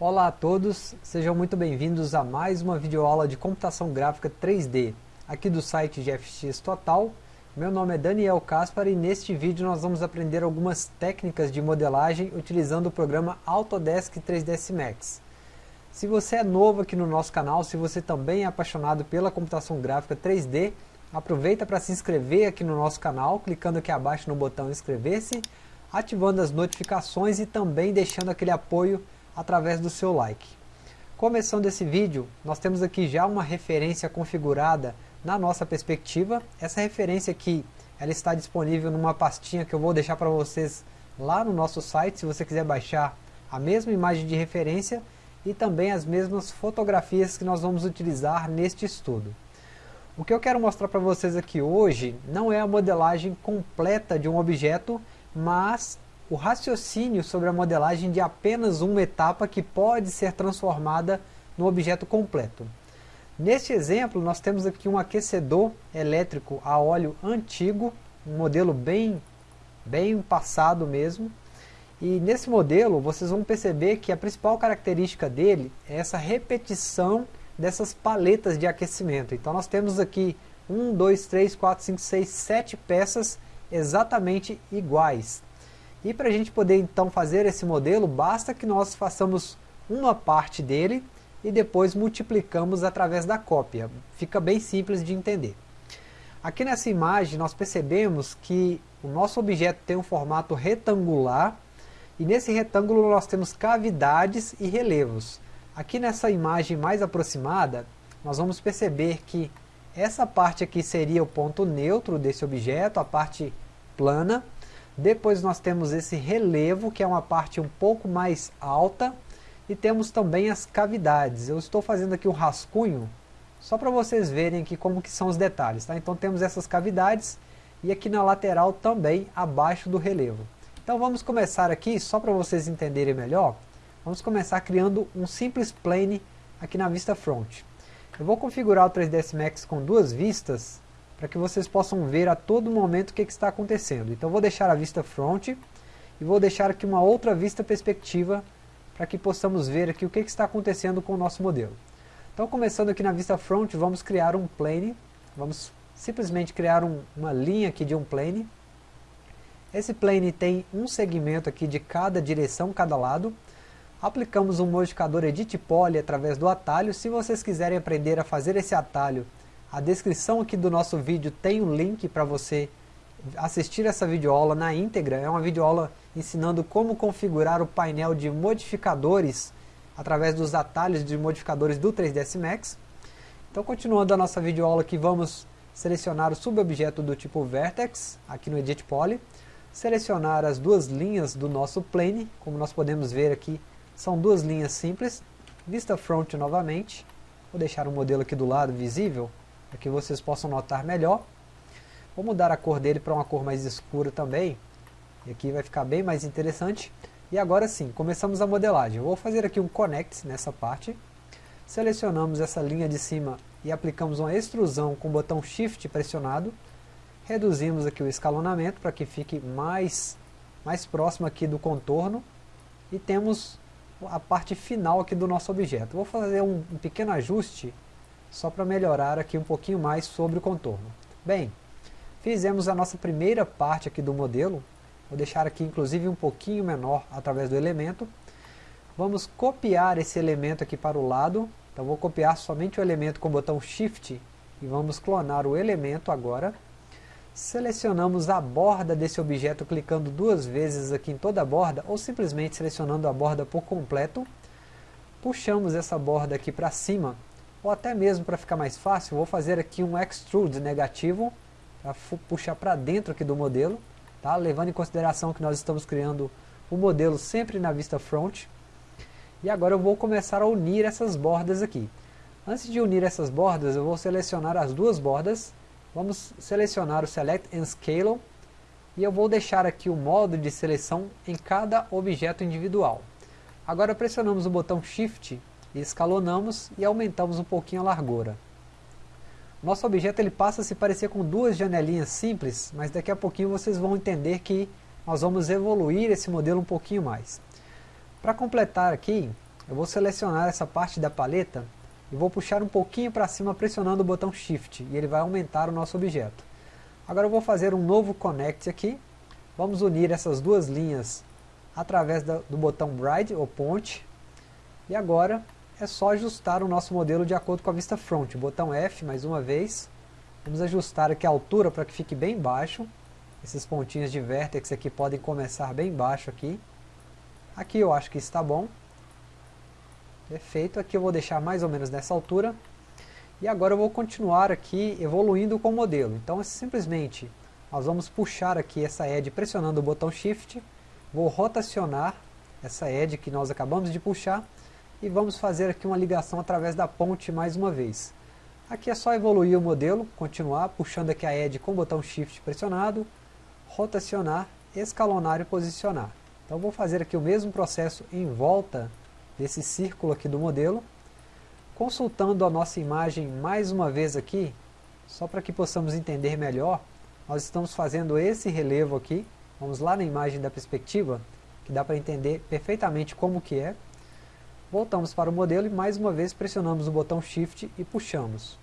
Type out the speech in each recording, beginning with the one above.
Olá a todos, sejam muito bem-vindos a mais uma videoaula de computação gráfica 3D, aqui do site GFX Total. Meu nome é Daniel Caspar e neste vídeo nós vamos aprender algumas técnicas de modelagem utilizando o programa Autodesk 3ds Max. Se você é novo aqui no nosso canal, se você também é apaixonado pela computação gráfica 3D, aproveita para se inscrever aqui no nosso canal, clicando aqui abaixo no botão inscrever-se, ativando as notificações e também deixando aquele apoio através do seu like. Começando esse vídeo, nós temos aqui já uma referência configurada na nossa perspectiva. Essa referência aqui, ela está disponível numa pastinha que eu vou deixar para vocês lá no nosso site, se você quiser baixar a mesma imagem de referência e também as mesmas fotografias que nós vamos utilizar neste estudo. O que eu quero mostrar para vocês aqui hoje não é a modelagem completa de um objeto, mas o raciocínio sobre a modelagem de apenas uma etapa que pode ser transformada no objeto completo. Neste exemplo, nós temos aqui um aquecedor elétrico a óleo antigo, um modelo bem, bem passado mesmo. E nesse modelo, vocês vão perceber que a principal característica dele é essa repetição dessas paletas de aquecimento. Então nós temos aqui 1, 2, 3, 4, 5, 6, 7 peças exatamente iguais. E para a gente poder então fazer esse modelo, basta que nós façamos uma parte dele e depois multiplicamos através da cópia. Fica bem simples de entender. Aqui nessa imagem nós percebemos que o nosso objeto tem um formato retangular e nesse retângulo nós temos cavidades e relevos. Aqui nessa imagem mais aproximada, nós vamos perceber que essa parte aqui seria o ponto neutro desse objeto, a parte plana, depois nós temos esse relevo, que é uma parte um pouco mais alta. E temos também as cavidades. Eu estou fazendo aqui um rascunho, só para vocês verem aqui como que são os detalhes. Tá? Então temos essas cavidades e aqui na lateral também abaixo do relevo. Então vamos começar aqui, só para vocês entenderem melhor, vamos começar criando um simples plane aqui na vista front. Eu vou configurar o 3ds Max com duas vistas, para que vocês possam ver a todo momento o que, que está acontecendo. Então vou deixar a vista front e vou deixar aqui uma outra vista perspectiva para que possamos ver aqui o que, que está acontecendo com o nosso modelo. Então começando aqui na vista front, vamos criar um plane, vamos simplesmente criar um, uma linha aqui de um plane. Esse plane tem um segmento aqui de cada direção, cada lado. Aplicamos um modificador Edit Poly através do atalho. Se vocês quiserem aprender a fazer esse atalho a descrição aqui do nosso vídeo tem um link para você assistir essa videoaula na íntegra. É uma videoaula ensinando como configurar o painel de modificadores através dos atalhos de modificadores do 3ds Max. Então continuando a nossa videoaula aqui, vamos selecionar o subobjeto do tipo Vertex, aqui no Edit Poly. Selecionar as duas linhas do nosso plane, como nós podemos ver aqui, são duas linhas simples. Vista Front novamente, vou deixar o modelo aqui do lado visível para que vocês possam notar melhor. Vou mudar a cor dele para uma cor mais escura também, e aqui vai ficar bem mais interessante. E agora sim, começamos a modelagem. Eu vou fazer aqui um connect nessa parte. Selecionamos essa linha de cima e aplicamos uma extrusão com o botão Shift pressionado. Reduzimos aqui o escalonamento para que fique mais, mais próximo aqui do contorno. E temos a parte final aqui do nosso objeto. Vou fazer um, um pequeno ajuste só para melhorar aqui um pouquinho mais sobre o contorno. Bem, fizemos a nossa primeira parte aqui do modelo, vou deixar aqui inclusive um pouquinho menor através do elemento. Vamos copiar esse elemento aqui para o lado, então vou copiar somente o elemento com o botão Shift e vamos clonar o elemento agora. Selecionamos a borda desse objeto clicando duas vezes aqui em toda a borda ou simplesmente selecionando a borda por completo. Puxamos essa borda aqui para cima ou até mesmo para ficar mais fácil, vou fazer aqui um extrude negativo, para puxar para dentro aqui do modelo, tá? levando em consideração que nós estamos criando o modelo sempre na vista front. E agora eu vou começar a unir essas bordas aqui. Antes de unir essas bordas, eu vou selecionar as duas bordas, vamos selecionar o Select and Scale, e eu vou deixar aqui o modo de seleção em cada objeto individual. Agora pressionamos o botão Shift escalonamos e aumentamos um pouquinho a largura. Nosso objeto ele passa a se parecer com duas janelinhas simples, mas daqui a pouquinho vocês vão entender que nós vamos evoluir esse modelo um pouquinho mais. Para completar aqui, eu vou selecionar essa parte da paleta e vou puxar um pouquinho para cima pressionando o botão Shift e ele vai aumentar o nosso objeto. Agora eu vou fazer um novo Connect aqui, vamos unir essas duas linhas através do botão Bride ou Ponte e agora é só ajustar o nosso modelo de acordo com a vista front, botão F mais uma vez, vamos ajustar aqui a altura para que fique bem baixo, esses pontinhos de vértex aqui podem começar bem baixo aqui, aqui eu acho que está bom, Perfeito, aqui eu vou deixar mais ou menos nessa altura. E agora eu vou continuar aqui evoluindo com o modelo. Então simplesmente, nós vamos puxar aqui essa edge pressionando o botão Shift. Vou rotacionar essa edge que nós acabamos de puxar. E vamos fazer aqui uma ligação através da ponte mais uma vez. Aqui é só evoluir o modelo, continuar puxando aqui a edge com o botão Shift pressionado. Rotacionar, escalonar e posicionar. Então vou fazer aqui o mesmo processo em volta desse círculo aqui do modelo. Consultando a nossa imagem mais uma vez aqui, só para que possamos entender melhor, nós estamos fazendo esse relevo aqui. Vamos lá na imagem da perspectiva, que dá para entender perfeitamente como que é. Voltamos para o modelo e mais uma vez pressionamos o botão Shift e puxamos.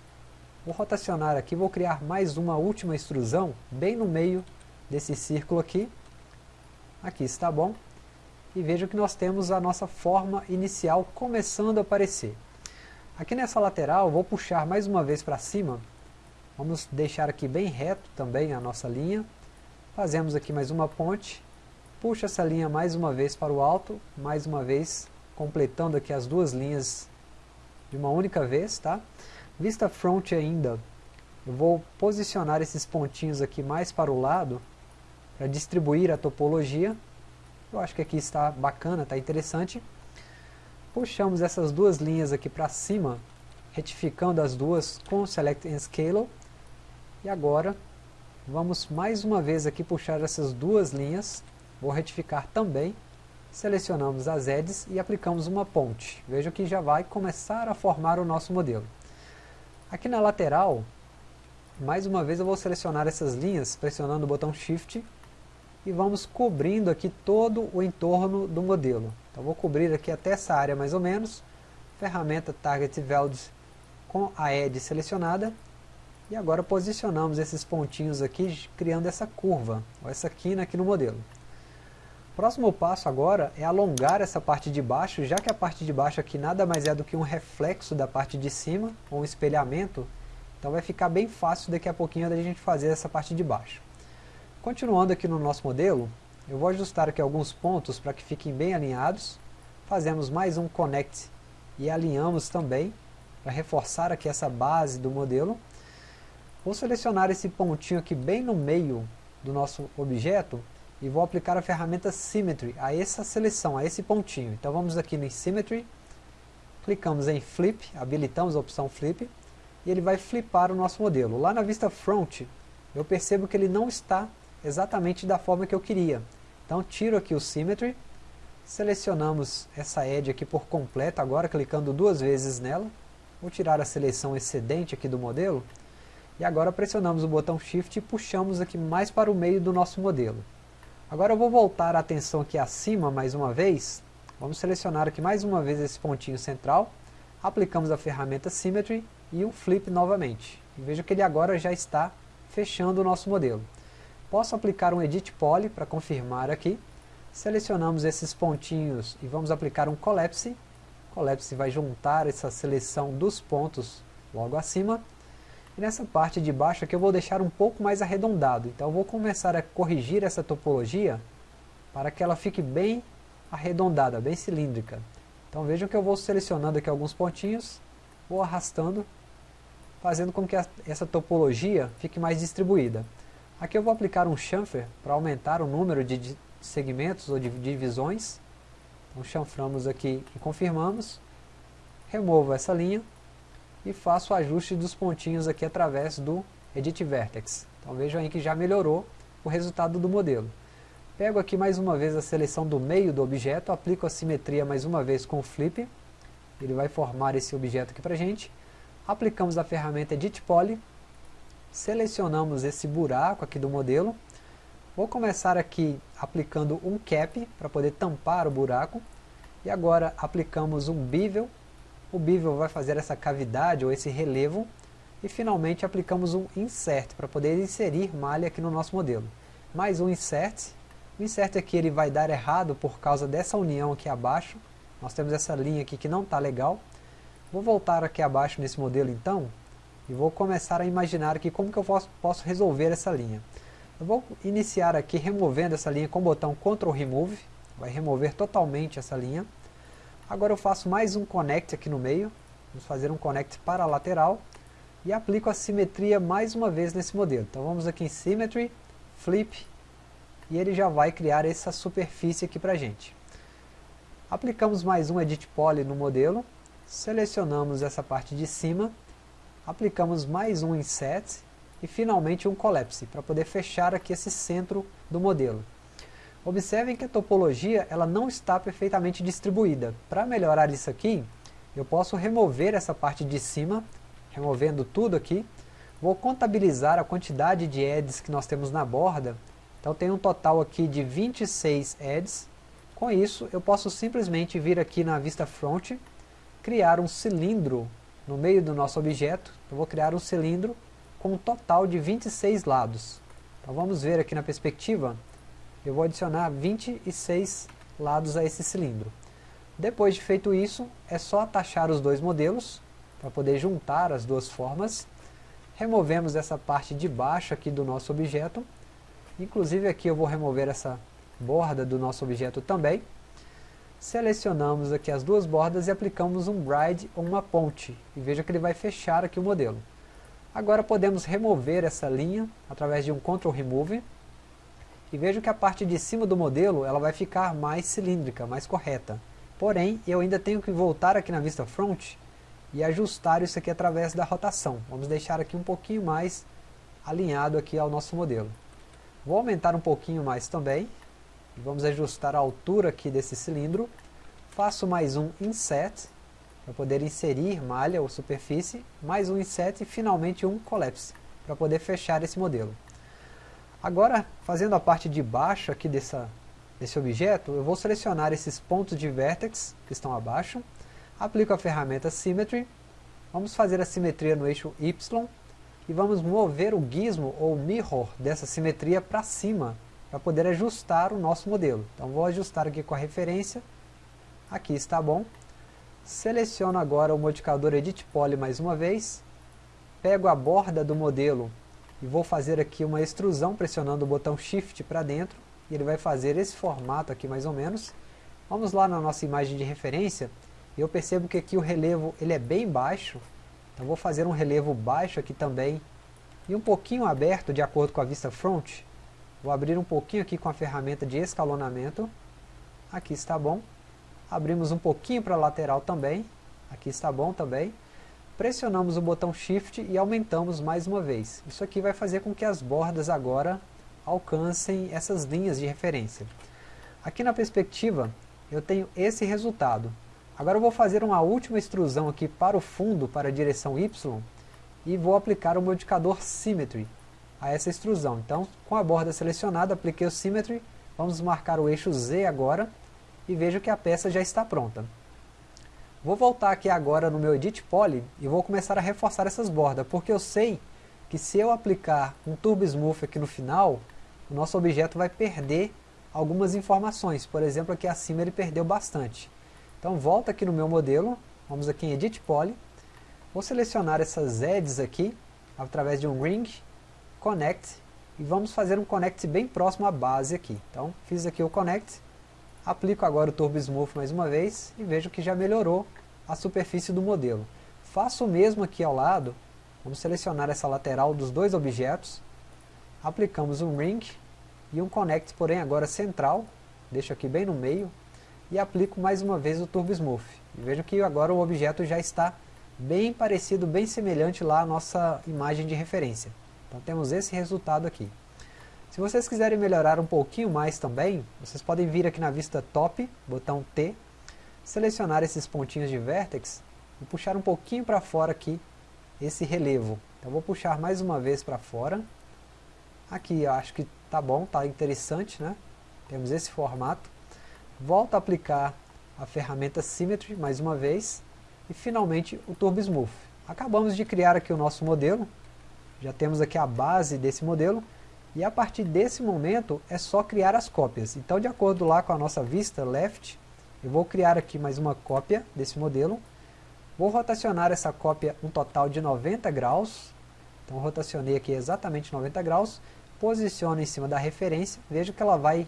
Vou rotacionar aqui, vou criar mais uma última extrusão, bem no meio desse círculo aqui. Aqui está bom e veja que nós temos a nossa forma inicial começando a aparecer. Aqui nessa lateral, vou puxar mais uma vez para cima, vamos deixar aqui bem reto também a nossa linha, fazemos aqui mais uma ponte, puxa essa linha mais uma vez para o alto, mais uma vez completando aqui as duas linhas de uma única vez, tá? Vista front ainda, eu vou posicionar esses pontinhos aqui mais para o lado, para distribuir a topologia, eu acho que aqui está bacana, está interessante. Puxamos essas duas linhas aqui para cima, retificando as duas com Select and Scale. E agora, vamos mais uma vez aqui puxar essas duas linhas. Vou retificar também. Selecionamos as edges e aplicamos uma ponte. Veja que já vai começar a formar o nosso modelo. Aqui na lateral, mais uma vez eu vou selecionar essas linhas, pressionando o botão Shift e vamos cobrindo aqui todo o entorno do modelo. Então vou cobrir aqui até essa área mais ou menos, ferramenta Target Values com a Edge selecionada, e agora posicionamos esses pontinhos aqui, criando essa curva, ou essa quina aqui no modelo. Próximo passo agora é alongar essa parte de baixo, já que a parte de baixo aqui nada mais é do que um reflexo da parte de cima, ou um espelhamento, então vai ficar bem fácil daqui a pouquinho da gente fazer essa parte de baixo. Continuando aqui no nosso modelo, eu vou ajustar aqui alguns pontos para que fiquem bem alinhados. Fazemos mais um Connect e alinhamos também, para reforçar aqui essa base do modelo. Vou selecionar esse pontinho aqui bem no meio do nosso objeto e vou aplicar a ferramenta Symmetry a essa seleção, a esse pontinho. Então vamos aqui no Symmetry, clicamos em Flip, habilitamos a opção Flip, e ele vai flipar o nosso modelo. Lá na vista Front, eu percebo que ele não está exatamente da forma que eu queria. Então tiro aqui o Symmetry, selecionamos essa edge aqui por completo, agora clicando duas vezes nela, vou tirar a seleção excedente aqui do modelo, e agora pressionamos o botão Shift e puxamos aqui mais para o meio do nosso modelo. Agora eu vou voltar a atenção aqui acima mais uma vez, vamos selecionar aqui mais uma vez esse pontinho central, aplicamos a ferramenta Symmetry e o Flip novamente. E veja que ele agora já está fechando o nosso modelo. Posso aplicar um Edit Poly para confirmar aqui. Selecionamos esses pontinhos e vamos aplicar um Collapse. Collapse vai juntar essa seleção dos pontos logo acima. E nessa parte de baixo aqui eu vou deixar um pouco mais arredondado. Então eu vou começar a corrigir essa topologia para que ela fique bem arredondada, bem cilíndrica. Então vejam que eu vou selecionando aqui alguns pontinhos, vou arrastando, fazendo com que essa topologia fique mais distribuída. Aqui eu vou aplicar um chamfer para aumentar o número de segmentos ou de divisões. Então chanframos aqui e confirmamos. Removo essa linha e faço o ajuste dos pontinhos aqui através do Edit Vertex. Então vejam aí que já melhorou o resultado do modelo. Pego aqui mais uma vez a seleção do meio do objeto, aplico a simetria mais uma vez com o Flip. Ele vai formar esse objeto aqui para gente. Aplicamos a ferramenta Edit Poly selecionamos esse buraco aqui do modelo. Vou começar aqui aplicando um cap para poder tampar o buraco. E agora aplicamos um bevel, o bevel vai fazer essa cavidade ou esse relevo, e finalmente aplicamos um insert para poder inserir malha aqui no nosso modelo. Mais um insert, o insert aqui ele vai dar errado por causa dessa união aqui abaixo, nós temos essa linha aqui que não está legal. Vou voltar aqui abaixo nesse modelo então, e vou começar a imaginar aqui como que eu posso, posso resolver essa linha. Eu vou iniciar aqui removendo essa linha com o botão Ctrl Remove, vai remover totalmente essa linha. Agora eu faço mais um connect aqui no meio, vamos fazer um connect para a lateral, e aplico a simetria mais uma vez nesse modelo. Então vamos aqui em Symmetry, Flip, e ele já vai criar essa superfície aqui para a gente. Aplicamos mais um Edit Poly no modelo, selecionamos essa parte de cima, aplicamos mais um Inset e finalmente um Collapse, para poder fechar aqui esse centro do modelo. Observem que a topologia ela não está perfeitamente distribuída. Para melhorar isso aqui, eu posso remover essa parte de cima, removendo tudo aqui. Vou contabilizar a quantidade de edges que nós temos na borda. Então tem um total aqui de 26 edges. Com isso, eu posso simplesmente vir aqui na vista front, criar um cilindro no meio do nosso objeto, eu vou criar um cilindro com um total de 26 lados. Então vamos ver aqui na perspectiva, eu vou adicionar 26 lados a esse cilindro. Depois de feito isso, é só atachar os dois modelos, para poder juntar as duas formas. Removemos essa parte de baixo aqui do nosso objeto. Inclusive aqui eu vou remover essa borda do nosso objeto também selecionamos aqui as duas bordas e aplicamos um bride ou uma ponte. E veja que ele vai fechar aqui o modelo. Agora podemos remover essa linha através de um Ctrl Remove. E veja que a parte de cima do modelo ela vai ficar mais cilíndrica, mais correta. Porém, eu ainda tenho que voltar aqui na vista front e ajustar isso aqui através da rotação. Vamos deixar aqui um pouquinho mais alinhado aqui ao nosso modelo. Vou aumentar um pouquinho mais também Vamos ajustar a altura aqui desse cilindro. Faço mais um inset, para poder inserir malha ou superfície, mais um inset e finalmente um collapse, para poder fechar esse modelo. Agora, fazendo a parte de baixo aqui dessa, desse objeto, eu vou selecionar esses pontos de vertex que estão abaixo, aplico a ferramenta Symmetry, vamos fazer a simetria no eixo Y, e vamos mover o gizmo ou mirror dessa simetria para cima para poder ajustar o nosso modelo. Então vou ajustar aqui com a referência, aqui está bom. Seleciono agora o modificador Edit Poly mais uma vez, pego a borda do modelo e vou fazer aqui uma extrusão pressionando o botão Shift para dentro, e ele vai fazer esse formato aqui mais ou menos. Vamos lá na nossa imagem de referência, e eu percebo que aqui o relevo ele é bem baixo, então vou fazer um relevo baixo aqui também, e um pouquinho aberto de acordo com a vista front, Vou abrir um pouquinho aqui com a ferramenta de escalonamento. Aqui está bom. Abrimos um pouquinho para a lateral também. Aqui está bom também. Pressionamos o botão Shift e aumentamos mais uma vez. Isso aqui vai fazer com que as bordas agora alcancem essas linhas de referência. Aqui na perspectiva, eu tenho esse resultado. Agora eu vou fazer uma última extrusão aqui para o fundo, para a direção Y, e vou aplicar o modificador Symmetry a essa extrusão. Então, com a borda selecionada, apliquei o Symmetry, vamos marcar o eixo Z agora, e vejo que a peça já está pronta. Vou voltar aqui agora no meu Edit Poly, e vou começar a reforçar essas bordas, porque eu sei que se eu aplicar um Turbo Smooth aqui no final, o nosso objeto vai perder algumas informações. Por exemplo, aqui acima ele perdeu bastante. Então volta aqui no meu modelo, vamos aqui em Edit Poly, vou selecionar essas edges aqui, através de um Ring, connect e vamos fazer um connect bem próximo à base aqui. Então fiz aqui o connect, aplico agora o Turbo Smooth mais uma vez e vejo que já melhorou a superfície do modelo. Faço o mesmo aqui ao lado, vamos selecionar essa lateral dos dois objetos, aplicamos um ring e um connect, porém agora central, deixo aqui bem no meio, e aplico mais uma vez o Turbo Smooth. E vejo que agora o objeto já está bem parecido, bem semelhante lá à nossa imagem de referência. Então temos esse resultado aqui. Se vocês quiserem melhorar um pouquinho mais também, vocês podem vir aqui na vista Top, botão T, selecionar esses pontinhos de vertex e puxar um pouquinho para fora aqui esse relevo. Então vou puxar mais uma vez para fora. Aqui eu acho que tá bom, tá interessante, né? Temos esse formato. Volto a aplicar a ferramenta Symmetry mais uma vez, e finalmente o Turbo Smooth. Acabamos de criar aqui o nosso modelo, já temos aqui a base desse modelo, e a partir desse momento é só criar as cópias. Então de acordo lá com a nossa vista left, eu vou criar aqui mais uma cópia desse modelo, vou rotacionar essa cópia um total de 90 graus, então rotacionei aqui exatamente 90 graus, posiciono em cima da referência, vejo que ela vai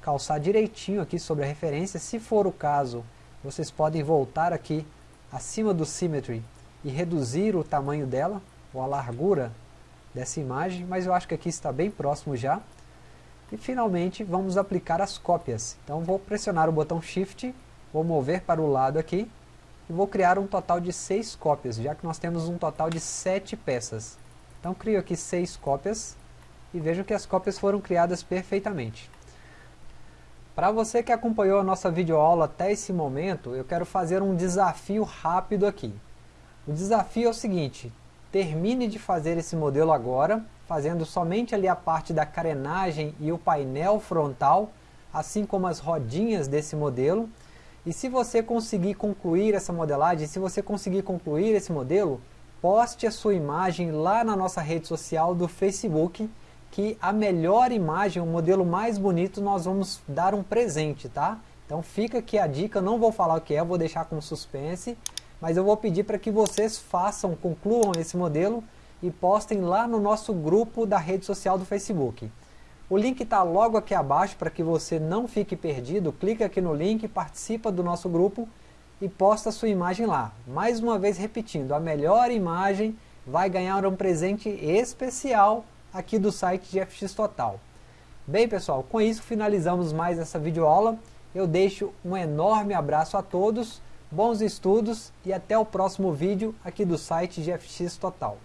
calçar direitinho aqui sobre a referência, se for o caso, vocês podem voltar aqui acima do Symmetry e reduzir o tamanho dela, ou a largura dessa imagem, mas eu acho que aqui está bem próximo já. E finalmente vamos aplicar as cópias. Então vou pressionar o botão Shift, vou mover para o lado aqui, e vou criar um total de 6 cópias, já que nós temos um total de 7 peças. Então crio aqui 6 cópias, e vejam que as cópias foram criadas perfeitamente. Para você que acompanhou a nossa videoaula até esse momento, eu quero fazer um desafio rápido aqui. O desafio é o seguinte, termine de fazer esse modelo agora, fazendo somente ali a parte da carenagem e o painel frontal, assim como as rodinhas desse modelo. E se você conseguir concluir essa modelagem, se você conseguir concluir esse modelo, poste a sua imagem lá na nossa rede social do Facebook, que a melhor imagem, o modelo mais bonito, nós vamos dar um presente, tá? Então fica aqui a dica, não vou falar o que é, vou deixar como suspense, mas eu vou pedir para que vocês façam, concluam esse modelo e postem lá no nosso grupo da rede social do Facebook. O link está logo aqui abaixo para que você não fique perdido, clica aqui no link, participa do nosso grupo e posta sua imagem lá. Mais uma vez repetindo, a melhor imagem vai ganhar um presente especial aqui do site de FX Total. Bem pessoal, com isso finalizamos mais essa videoaula. Eu deixo um enorme abraço a todos bons estudos e até o próximo vídeo aqui do site GFX Total.